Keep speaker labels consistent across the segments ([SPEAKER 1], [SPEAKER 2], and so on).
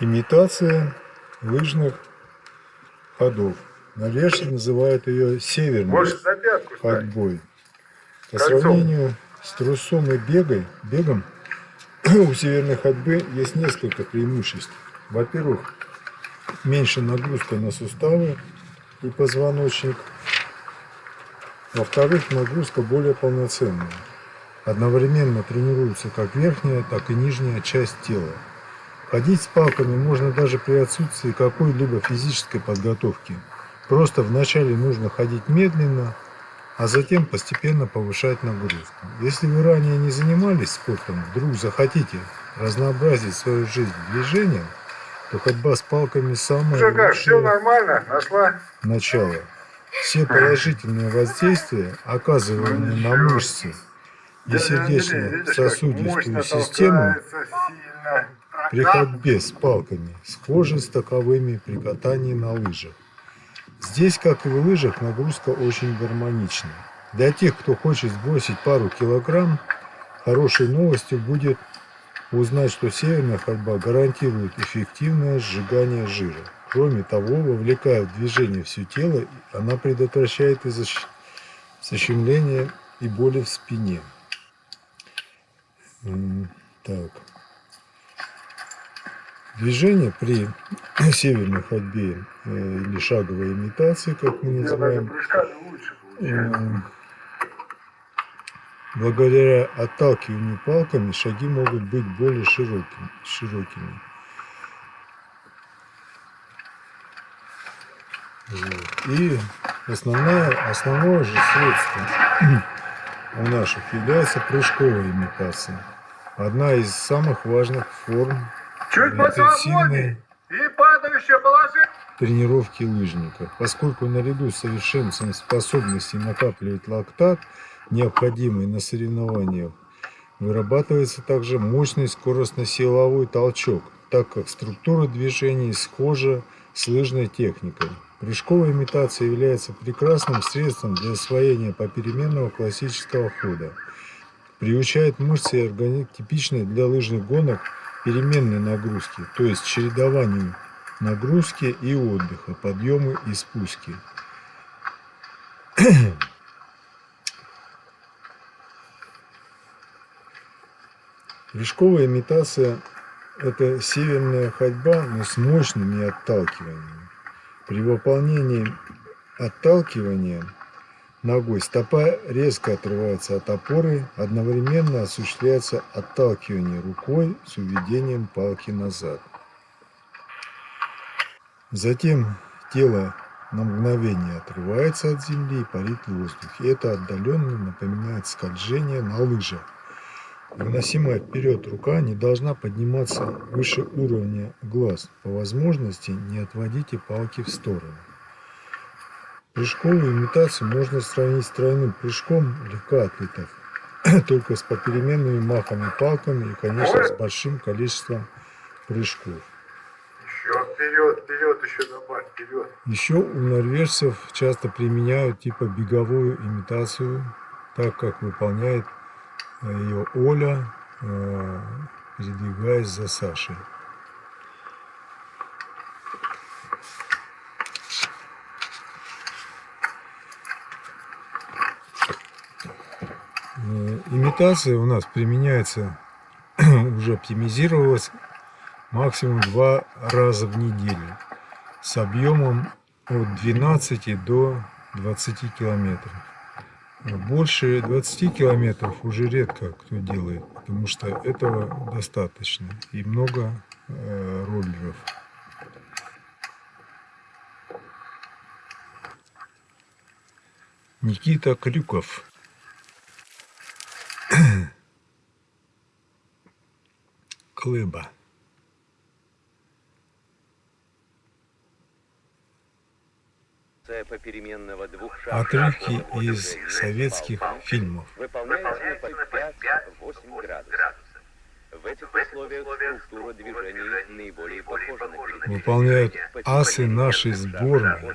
[SPEAKER 1] Имитация лыжных ходов. Норвежцы называют ее северной ходьбой. По сравнению с трусом и бегой, бегом у северной ходьбы есть несколько преимуществ. Во-первых, меньше нагрузка на суставы и позвоночник. Во-вторых, нагрузка более полноценная. Одновременно тренируется как верхняя, так и нижняя часть тела. Ходить с палками можно даже при отсутствии какой-либо физической подготовки. Просто вначале нужно ходить медленно, а затем постепенно повышать нагрузку. Если вы ранее не занимались спортом, вдруг захотите разнообразить свою жизнь движением, то ходьба с палками самое
[SPEAKER 2] как, все нормально, нашла?
[SPEAKER 1] начало. Все положительные воздействия, оказываемые на мышцы и сердечно-сосудистую систему, при ходьбе с палками схожи с таковыми при катании на лыжах. Здесь, как и в лыжах, нагрузка очень гармонична. Для тех, кто хочет сбросить пару килограмм, хорошей новостью будет узнать, что северная ходьба гарантирует эффективное сжигание жира. Кроме того, вовлекая в движение все тело, она предотвращает и защемление и боли в спине. Так. Движение при северной ходьбе э, или шаговой имитации, как мы называем, э, благодаря отталкиванию палками шаги могут быть более широкими. широкими. Вот. И основное, основное же средство у наших является прыжковая имитация. Одна из самых важных форм
[SPEAKER 2] Чуть интенсивной и падающее положение.
[SPEAKER 1] тренировки лыжника. Поскольку наряду с совершенствованием способности накапливать лактат, необходимый на соревнованиях, вырабатывается также мощный скоростно-силовой толчок, так как структура движений схожа с лыжной техникой. Прыжковая имитация является прекрасным средством для освоения попеременного классического хода. Приучает мышцы и организм типичной для лыжных гонок переменной нагрузки, то есть чередованию нагрузки и отдыха, подъемы и спуски. Прыжковая имитация – это северная ходьба, но с мощными отталкиваниями. При выполнении отталкивания ногой стопа резко отрывается от опоры, одновременно осуществляется отталкивание рукой с уведением палки назад. Затем тело на мгновение отрывается от земли и парит в воздухе. Это отдаленно напоминает скольжение на лыжах. Выносимая вперед рука не должна подниматься выше уровня глаз. По возможности не отводите палки в сторону. Прыжковую имитацию можно сравнить с тройным прыжком легкоатлетов, только с попеременными махами палками и, конечно, с большим количеством прыжков.
[SPEAKER 2] Еще вперед, вперед, еще добавь, вперед.
[SPEAKER 1] Еще у норвежцев часто применяют типа беговую имитацию, так как выполняет ее Оля, э, передвигаясь за Сашей. Имитация у нас применяется, уже оптимизировалась максимум два раза в неделю с объемом от 12 до 20 километров. Больше 20 километров уже редко кто делает, потому что этого достаточно и много э, роллеров. Никита Крюков Клыба. Отрывки из советских фильмов. Выполняется на 5-8 градусов. В этих условиях структура движения наиболее похожа на Выполняют асы нашей сборной.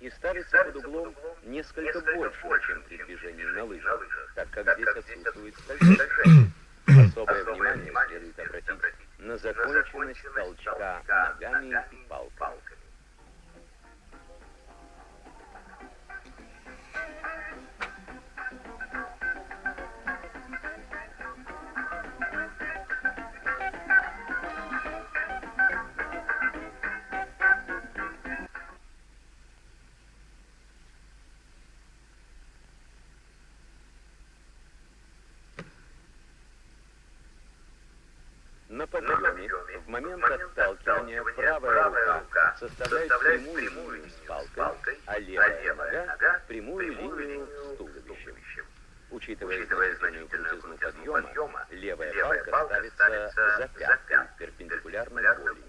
[SPEAKER 3] И ставятся под углом несколько больше, чем при движении на лыжах, так как здесь отсутствует скольжение. Особое внимание следует обратить на законченность толчка ногами и палками. Составляет прямую линию с палкой, а левая нога – прямую линию с туловищем. Учитывая значительную крутизну подъема, левая палка ставится за пяткой, перпендикулярно голени.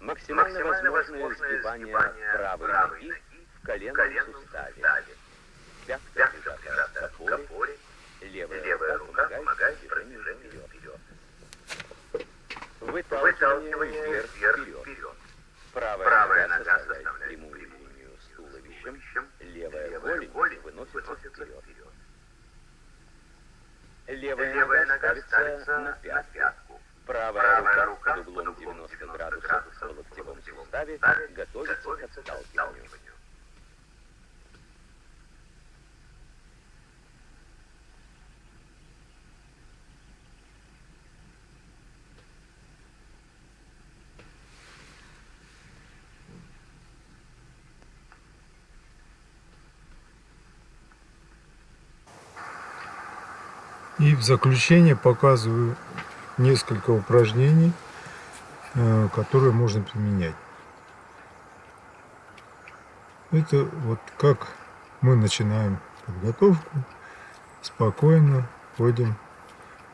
[SPEAKER 3] Максимально возможное сгибание правой ноги в коленном суставе. Пятка прижата к опоре, левая рука помогает движению вперед. Выталкивание вверх-вперед. Правая нога составляет прямую линию с туловищем, левая голень выносится вперед. Левая нога ставится на пятку. Правая рука под углом 90 градусов в локтевом суставе готовится к отталкиванию.
[SPEAKER 1] И в заключение показываю несколько упражнений, э, которые можно применять. Это вот как мы начинаем подготовку. Спокойно ходим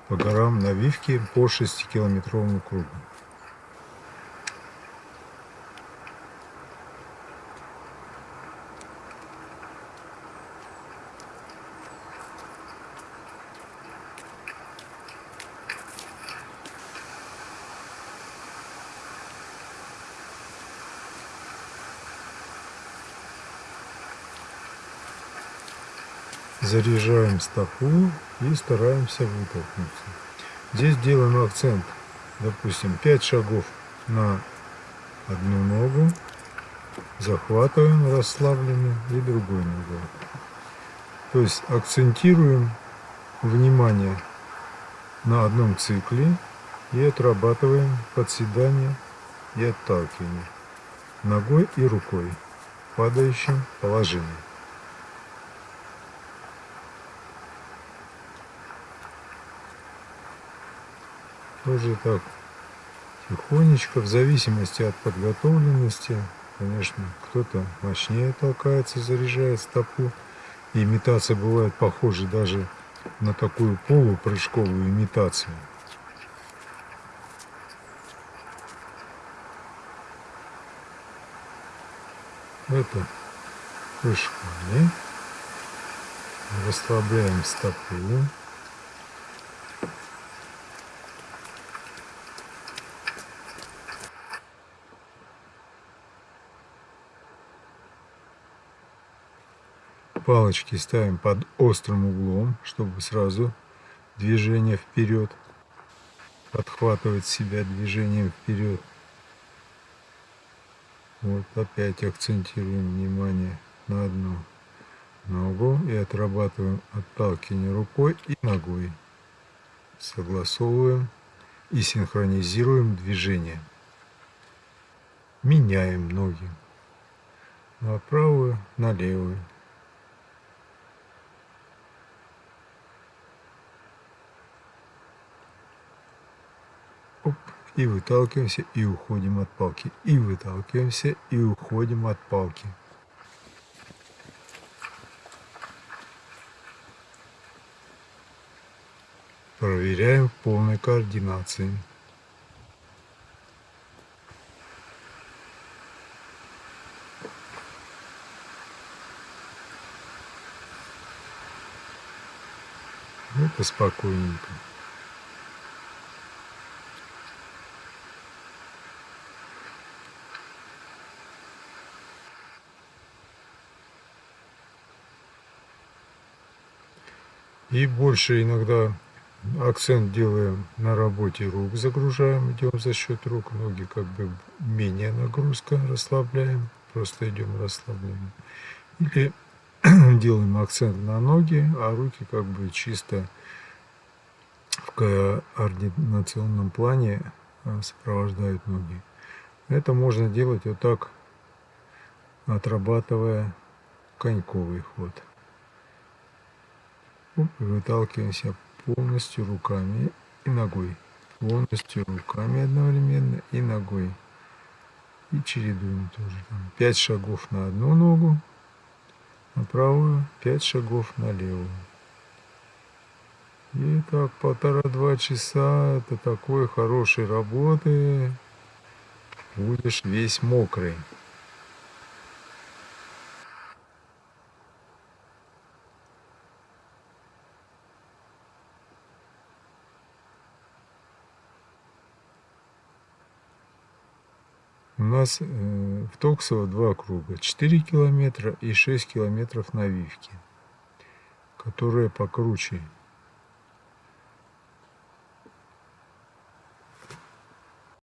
[SPEAKER 1] по горам навивки по 6-километровому кругу. Заряжаем стопу и стараемся вытолкнуться. Здесь делаем акцент, допустим, 5 шагов на одну ногу, захватываем расслабленно и другой ногой. То есть акцентируем внимание на одном цикле и отрабатываем подседание и отталкивание ногой и рукой в падающем положении. Тоже так тихонечко, в зависимости от подготовленности. Конечно, кто-то мощнее толкается, заряжает стопу. И имитация бывает похожа даже на такую полупрыжковую имитацию. Это прыжками. Расслабляем стопу. Палочки ставим под острым углом, чтобы сразу движение вперед, подхватывать себя движением вперед. Вот опять акцентируем внимание на одну ногу и отрабатываем отталкивание рукой и ногой. Согласовываем и синхронизируем движение. Меняем ноги на правую, на левую. И выталкиваемся, и уходим от палки. И выталкиваемся, и уходим от палки. Проверяем в полной координации. Это спокойненько. И больше иногда акцент делаем на работе рук, загружаем, идем за счет рук, ноги как бы менее нагрузка, расслабляем, просто идем расслабляем. Или делаем акцент на ноги, а руки как бы чисто в координационном плане а, сопровождают ноги. Это можно делать вот так, отрабатывая коньковый ход. Выталкиваемся полностью руками и ногой. Полностью руками одновременно и ногой. И чередуем тоже. Там, 5 шагов на одну ногу, на правую, 5 шагов на левую. И так полтора-два часа это такой хорошей работы. Будешь весь мокрый. У нас э, в Токсово два круга. 4 километра и 6 километров навивки, которые покруче